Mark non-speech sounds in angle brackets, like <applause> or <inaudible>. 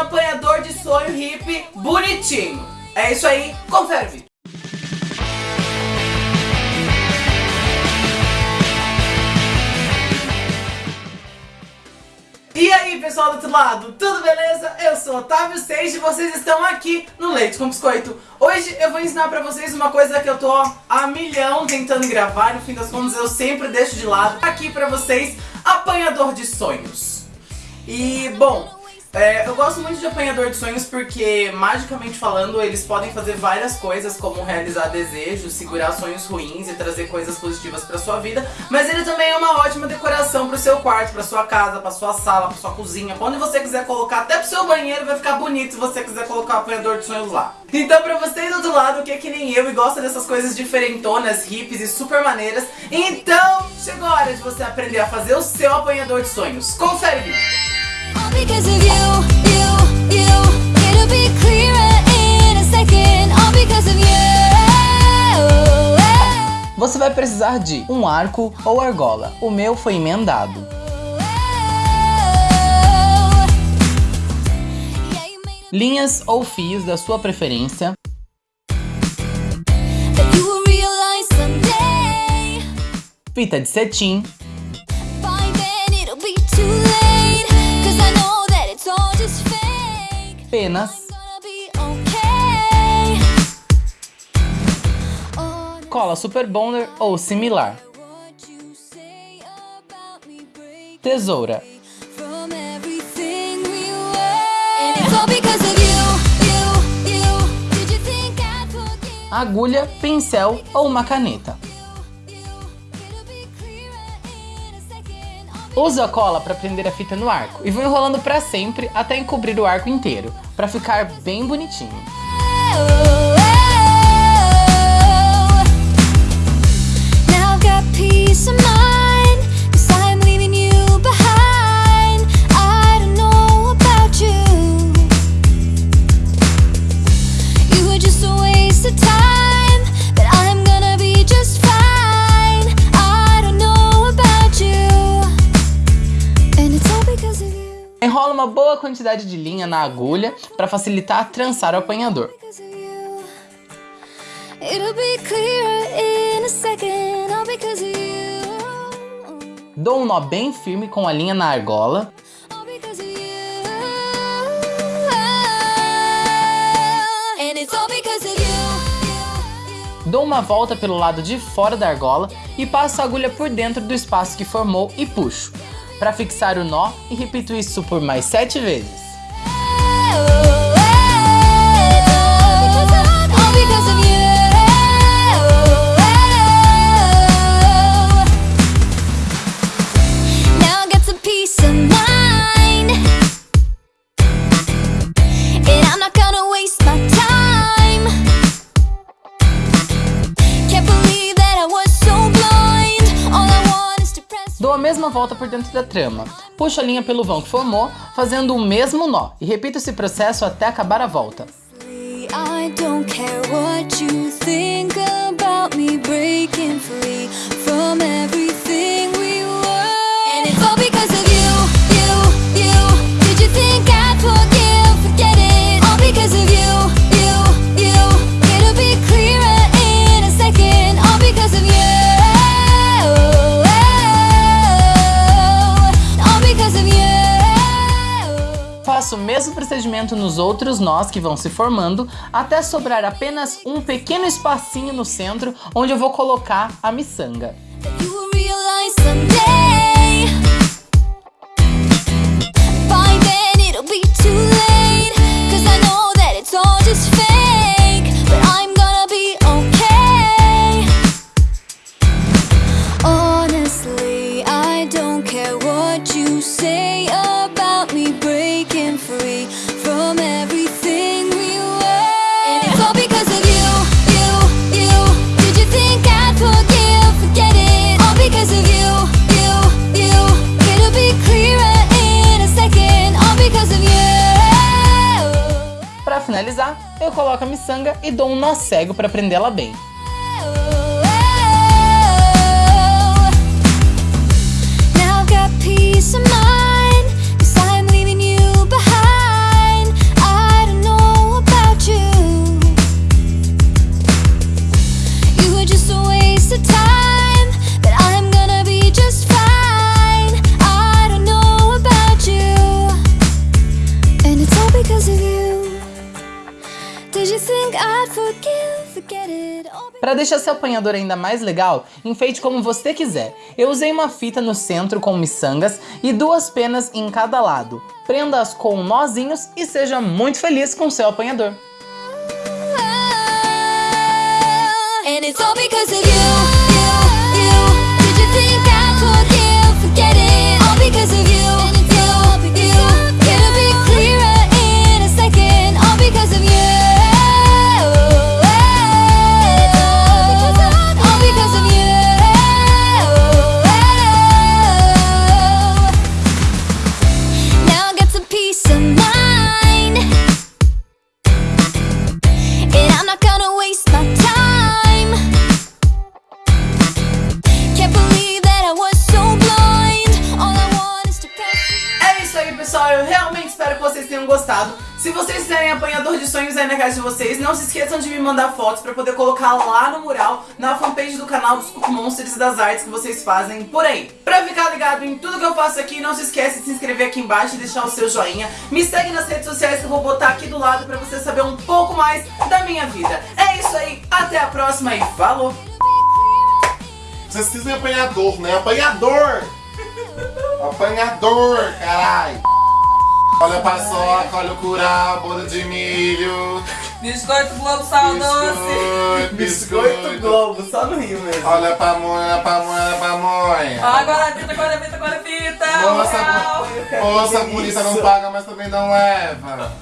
apanhador de sonho hippie bonitinho. É isso aí, confere o vídeo. E aí pessoal do outro lado, tudo beleza? Eu sou Otávio Seixas e vocês estão aqui no Leite com Biscoito. Hoje eu vou ensinar pra vocês uma coisa que eu tô a milhão tentando gravar, no fim das contas eu sempre deixo de lado. Aqui pra vocês, apanhador de sonhos. E, bom, é, eu gosto muito de apanhador de sonhos porque, magicamente falando, eles podem fazer várias coisas, como realizar desejos, segurar sonhos ruins e trazer coisas positivas pra sua vida, mas ele também é uma ótima decoração pro seu quarto, pra sua casa, pra sua sala, pra sua cozinha, pra onde você quiser colocar, até pro seu banheiro vai ficar bonito se você quiser colocar o apanhador de sonhos lá. Então pra vocês do outro lado, que é que nem eu e gosta dessas coisas diferentonas, hippies e super maneiras, então chegou a hora de você aprender a fazer o seu apanhador de sonhos. Confere o! Você vai precisar de um arco ou argola. O meu foi emendado. Linhas ou fios da sua preferência. Fita de cetim. Penas, cola Super Bonder ou similar, tesoura, agulha, pincel ou uma caneta. Uso a cola para prender a fita no arco e vou enrolando para sempre até encobrir o arco inteiro, para ficar bem bonitinho. Quantidade de linha na agulha para facilitar trançar o apanhador. Dou um nó bem firme com a linha na argola. Dou uma volta pelo lado de fora da argola e passo a agulha por dentro do espaço que formou e puxo para fixar o nó e repito isso por mais sete vezes. Mesma volta por dentro da trama. Puxo a linha pelo vão que formou, fazendo o mesmo nó. E repito esse processo até acabar a volta. I mesmo procedimento nos outros nós que vão se formando, até sobrar apenas um pequeno espacinho no centro, onde eu vou colocar a miçanga. Finalizar, eu coloco a miçanga e dou um nó cego para prendê-la bem. think Para deixar seu apanhador ainda mais legal, enfeite como você quiser. Eu usei uma fita no centro com miçangas e duas penas em cada lado. Prenda-as com nozinhos e seja muito feliz com seu apanhador. And it's all. Tenham gostado. Se vocês quiserem apanhador de sonhos aí na casa de vocês, não se esqueçam de me mandar fotos pra poder colocar lá no mural, na fanpage do canal dos Cook Monsters e das artes que vocês fazem por aí. Pra ficar ligado em tudo que eu faço aqui, não se esquece de se inscrever aqui embaixo e deixar o seu joinha. Me segue nas redes sociais que eu vou botar aqui do lado pra você saber um pouco mais da minha vida. É isso aí, até a próxima e falou! Vocês dizem apanhador, né? Apanhador! <laughs> Apanhador, caralho! Olha a paçoca, olha o curau, bolo de milho. Biscoito Globo Sal Doce. Biscoito, Globo, só no Rio mesmo. Olha a pamonha, olha a pamonha, olha a pamonha. Agora a fita, agora a fita, agora a fita. Uau. moça, a polícia não paga, mas também não leva.